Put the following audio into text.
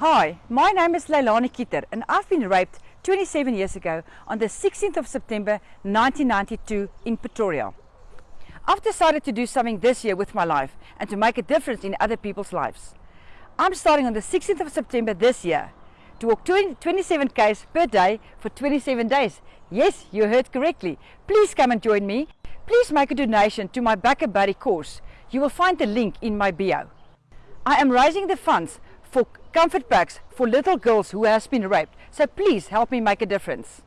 Hi, my name is Leilani Kieter and I've been raped 27 years ago on the 16th of September 1992 in Pretoria. I've decided to do something this year with my life and to make a difference in other people's lives. I'm starting on the 16th of September this year to walk 27 k's per day for 27 days. Yes, you heard correctly. Please come and join me. Please make a donation to my Back a Buddy course. You will find the link in my bio. I am raising the funds for comfort packs for little girls who has been raped. So please help me make a difference.